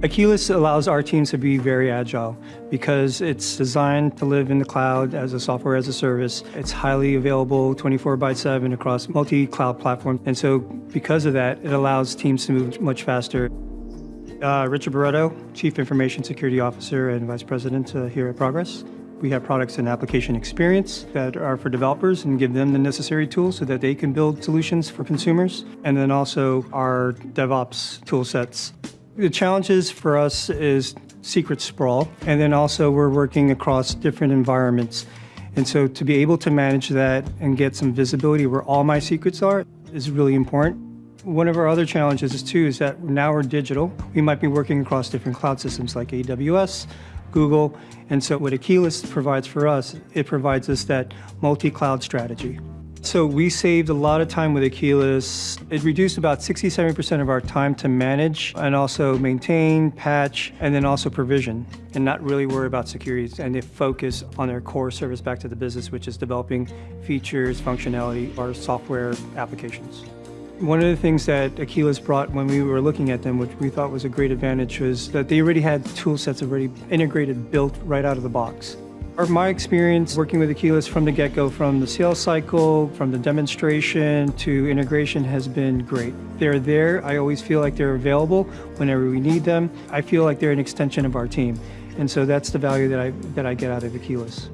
Akeyless allows our teams to be very agile because it's designed to live in the cloud as a software as a service. It's highly available 24 by 7 across multi-cloud platforms. And so because of that, it allows teams to move much faster. Uh, Richard Barreto, Chief Information Security Officer and Vice President uh, here at Progress. We have products and application experience that are for developers and give them the necessary tools so that they can build solutions for consumers. And then also our DevOps tool sets. The challenges for us is secret sprawl, and then also we're working across different environments. And so to be able to manage that and get some visibility where all my secrets are is really important. One of our other challenges is too is that now we're digital. We might be working across different cloud systems like AWS, Google, and so what Akeyless provides for us, it provides us that multi-cloud strategy. So we saved a lot of time with Akeyless. It reduced about 67% of our time to manage and also maintain, patch, and then also provision, and not really worry about security. And they focus on their core service back to the business, which is developing features, functionality, or software applications. One of the things that Akeyless brought when we were looking at them, which we thought was a great advantage, was that they already had tool sets already integrated, built right out of the box. Or my experience working with Akeyless from the get-go, from the sales cycle, from the demonstration to integration has been great. They're there. I always feel like they're available whenever we need them. I feel like they're an extension of our team. And so that's the value that I, that I get out of Akeyless.